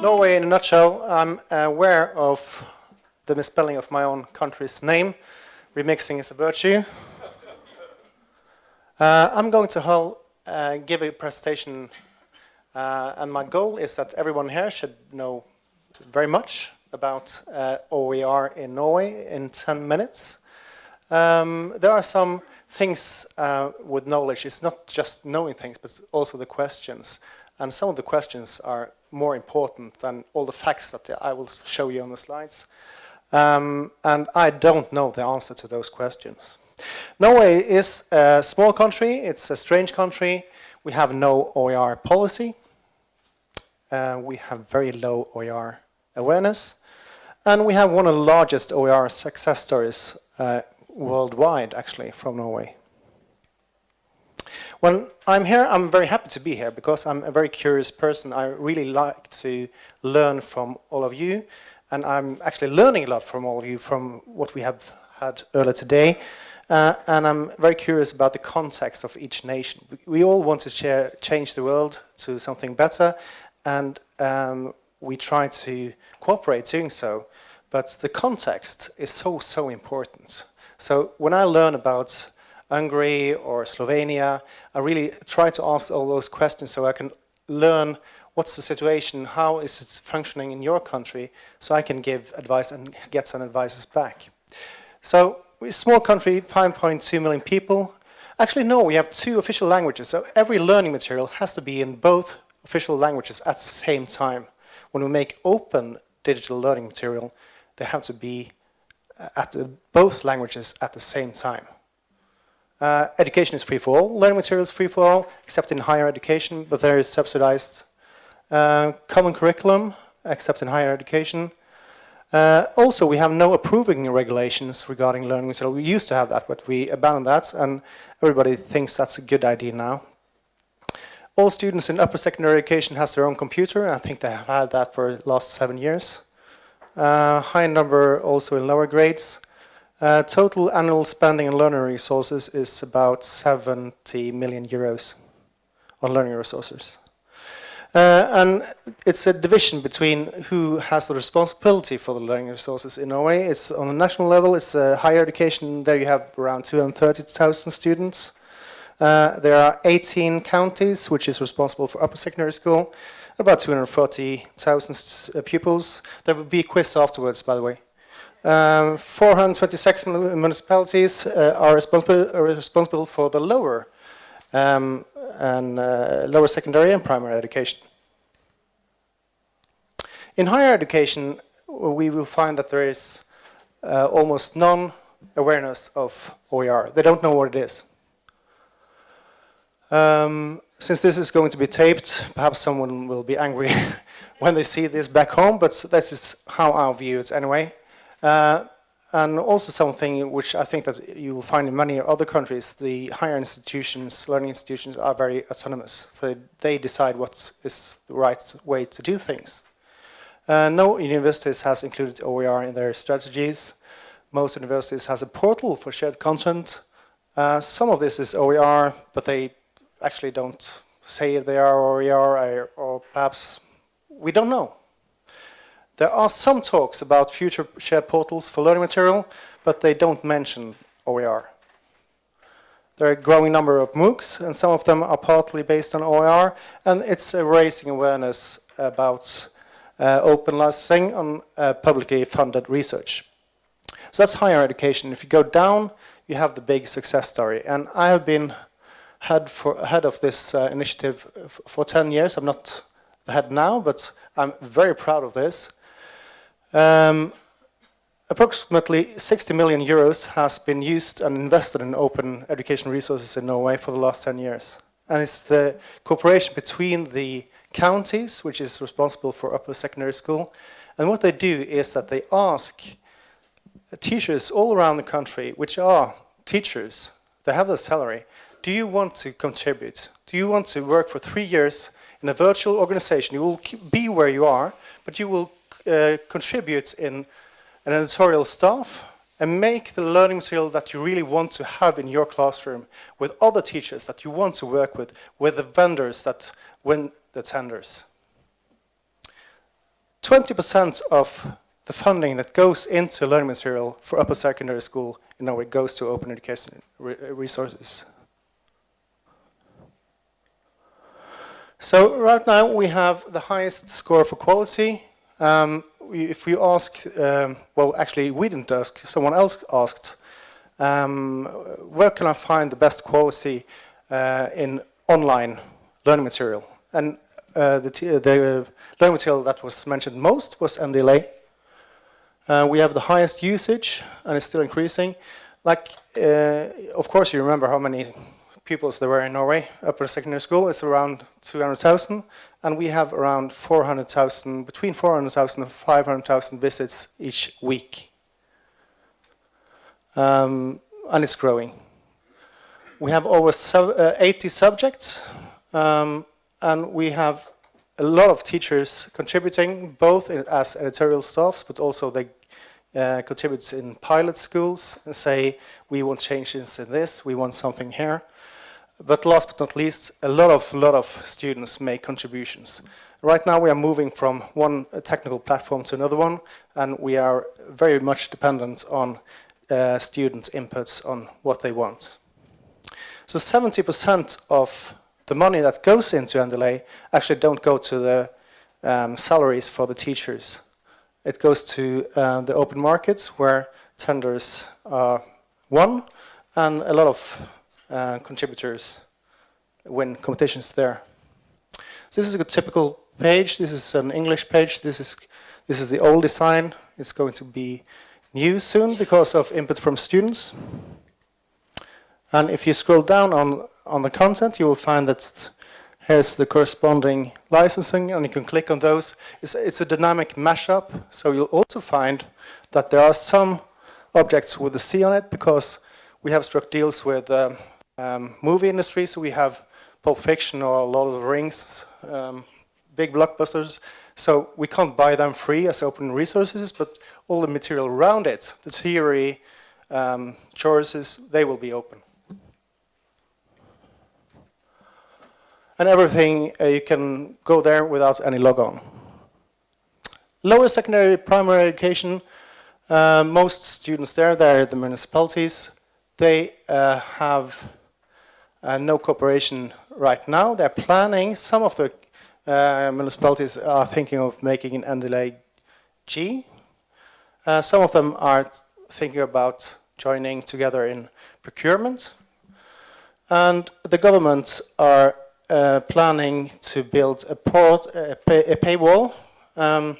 Norway in a nutshell, I'm aware of the misspelling of my own country's name. Remixing is a virtue. Uh, I'm going to uh, give a presentation uh, and my goal is that everyone here should know very much about uh, OER in Norway in 10 minutes. Um, there are some things uh, with knowledge. It's not just knowing things, but also the questions. And some of the questions are more important than all the facts that I will show you on the slides. Um, and I don't know the answer to those questions. Norway is a small country. It's a strange country. We have no OER policy. Uh, we have very low OER awareness. And we have one of the largest OER success stories uh, worldwide, actually, from Norway. When I'm here, I'm very happy to be here because I'm a very curious person. I really like to learn from all of you. And I'm actually learning a lot from all of you from what we have had earlier today. Uh, and I'm very curious about the context of each nation. We all want to share, change the world to something better, and um, we try to cooperate doing so. But the context is so, so important. So when I learn about Hungary or Slovenia, I really try to ask all those questions so I can learn what's the situation, how is it functioning in your country, so I can give advice and get some advices back. So we're a small country, 5.2 million people. Actually, no, we have two official languages. So every learning material has to be in both official languages at the same time. When we make open digital learning material, they have to be uh, at the, both languages at the same time. Uh, education is free for all. Learning materials free for all, except in higher education, but there is subsidized. Uh, common curriculum, except in higher education. Uh, also, we have no approving regulations regarding learning material. We used to have that, but we abandoned that, and everybody thinks that's a good idea now. All students in upper secondary education has their own computer. I think they have had that for the last seven years. Uh, high number also in lower grades. Uh, total annual spending on learning resources is about 70 million euros on learning resources. Uh, and it's a division between who has the responsibility for the learning resources in Norway. It's on a national level, it's higher education, there you have around 230,000 students. Uh, there are 18 counties, which is responsible for upper secondary school, about 240,000 uh, pupils. There will be a quiz afterwards, by the way. Um, 426 municipalities uh, are responsible, are responsible for the lower um, and uh, lower secondary and primary education. In higher education, we will find that there is uh, almost none awareness of OER. They don't know what it is. Um, since this is going to be taped, perhaps someone will be angry when they see this back home, but this is how I view it anyway. Uh, and also something which I think that you will find in many other countries, the higher institutions, learning institutions are very autonomous. So they decide what is the right way to do things. Uh, no universities has included OER in their strategies. Most universities has a portal for shared content. Uh, some of this is OER, but they actually don't say they are OER, or perhaps we don't know. There are some talks about future shared portals for learning material, but they don't mention OER. There are a growing number of MOOCs, and some of them are partly based on OER, and it's raising awareness about uh, open licensing on uh, publicly funded research. So that's higher education. If you go down, you have the big success story. And I have been head, for, head of this uh, initiative for 10 years. I'm not the head now, but I'm very proud of this. Um, approximately 60 million euros has been used and invested in open education resources in Norway for the last 10 years. And it's the cooperation between the counties, which is responsible for upper secondary school. And what they do is that they ask teachers all around the country, which are teachers, they have their salary, do you want to contribute? Do you want to work for three years in a virtual organization? You will be where you are, but you will uh, contribute in an editorial staff and make the learning material that you really want to have in your classroom with other teachers that you want to work with, with the vendors that win the tenders. 20% of the funding that goes into learning material for upper secondary school in Norway goes to open education resources. So right now we have the highest score for quality. Um, we, if you ask, um, well actually we didn't ask, someone else asked, um, where can I find the best quality uh, in online learning material? And uh, the, the learning material that was mentioned most was NDLA. Uh, we have the highest usage and it's still increasing. Like, uh, of course you remember how many pupils there were in Norway, upper secondary school, it's around 200,000, and we have around 400,000, between 400,000 and 500,000 visits each week. Um, and it's growing. We have over uh, 80 subjects, um, and we have a lot of teachers contributing, both in, as editorial staffs, but also they uh, contribute in pilot schools and say, we want changes in this, we want something here. But last but not least, a lot of, lot of students make contributions. Right now we are moving from one technical platform to another one, and we are very much dependent on uh, students' inputs on what they want. So 70% of the money that goes into NDLA actually don't go to the um, salaries for the teachers. It goes to uh, the open markets where tenders are won and a lot of uh, contributors win competitions there. So this is a typical page. This is an English page. This is this is the old design. It's going to be new soon because of input from students. And if you scroll down on on the content, you will find that here's the corresponding licensing, and you can click on those. It's, it's a dynamic mashup, so you'll also find that there are some objects with a C on it because we have struck deals with um, um, movie industry, so we have Pulp Fiction or Lord of the Rings, um, big blockbusters. So we can't buy them free as open resources, but all the material around it, the theory, um, choruses, they will be open. And everything, uh, you can go there without any logon. Lower secondary primary education, uh, most students there, they're the municipalities, they uh, have uh, no cooperation right now. They're planning, some of the uh, municipalities are thinking of making an NDLA G. Uh, some of them are thinking about joining together in procurement. And the governments are uh, planning to build a, port, a, pay, a paywall um,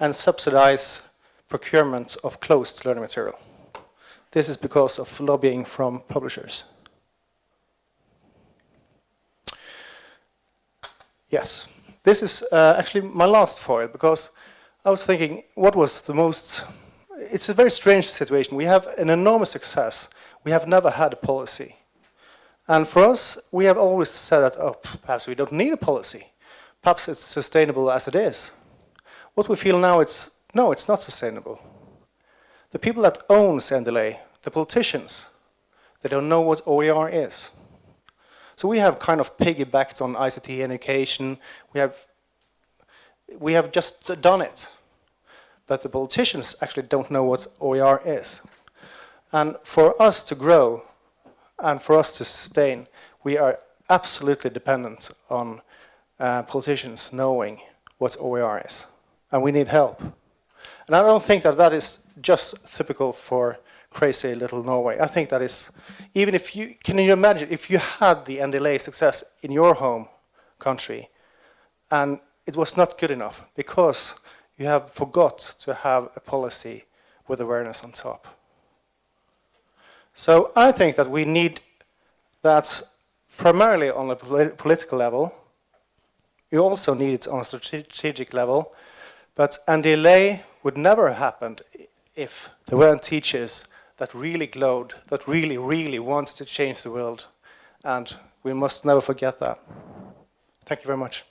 and subsidize procurement of closed learning material. This is because of lobbying from publishers. Yes, this is uh, actually my last foil because I was thinking what was the most, it's a very strange situation. We have an enormous success. We have never had a policy. And for us, we have always said that, oh, perhaps we don't need a policy. Perhaps it's sustainable as it is. What we feel now, it's, no, it's not sustainable. The people that own NDLA, the politicians, they don't know what OER is. So we have kind of piggybacked on ICT education. We have, we have just done it. But the politicians actually don't know what OER is. And for us to grow and for us to sustain, we are absolutely dependent on uh, politicians knowing what OER is. And we need help. And I don't think that that is just typical for crazy little Norway. I think that is, even if you, can you imagine, if you had the NDLA success in your home country and it was not good enough because you have forgot to have a policy with awareness on top. So I think that we need that primarily on a polit political level. You also need it on a strategic level. But NDLA would never have happened if there weren't teachers that really glowed, that really, really wanted to change the world. And we must never forget that. Thank you very much.